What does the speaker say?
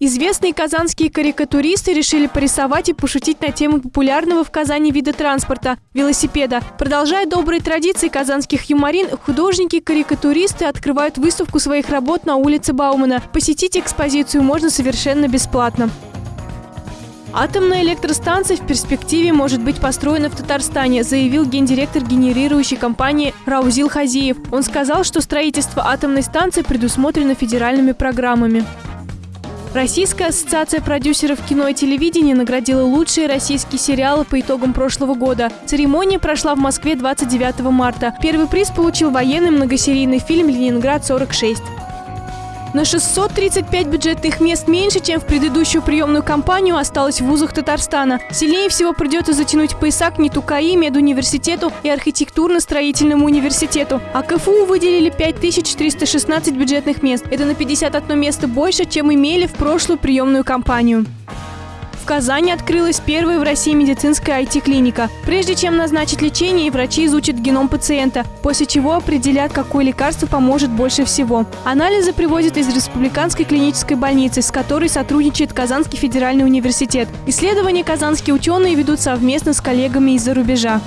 Известные казанские карикатуристы решили порисовать и пошутить на тему популярного в Казани вида транспорта – велосипеда. Продолжая добрые традиции казанских юморин, художники-карикатуристы открывают выставку своих работ на улице Баумана. Посетить экспозицию можно совершенно бесплатно. Атомная электростанция в перспективе может быть построена в Татарстане, заявил гендиректор генерирующей компании Раузил Хазиев. Он сказал, что строительство атомной станции предусмотрено федеральными программами. Российская ассоциация продюсеров кино и телевидения наградила лучшие российские сериалы по итогам прошлого года. Церемония прошла в Москве 29 марта. Первый приз получил военный многосерийный фильм «Ленинград-46». На 635 бюджетных мест меньше, чем в предыдущую приемную кампанию осталось в вузах Татарстана. Сильнее всего придется затянуть пояса к НИТУКАИ, медуниверситету и архитектурно-строительному университету. А КФУ выделили 5316 бюджетных мест. Это на 51 место больше, чем имели в прошлую приемную кампанию. Казани открылась первая в России медицинская IT-клиника. Прежде чем назначить лечение, врачи изучат геном пациента, после чего определят, какое лекарство поможет больше всего. Анализы привозят из Республиканской клинической больницы, с которой сотрудничает Казанский федеральный университет. Исследования казанские ученые ведут совместно с коллегами из-за рубежа.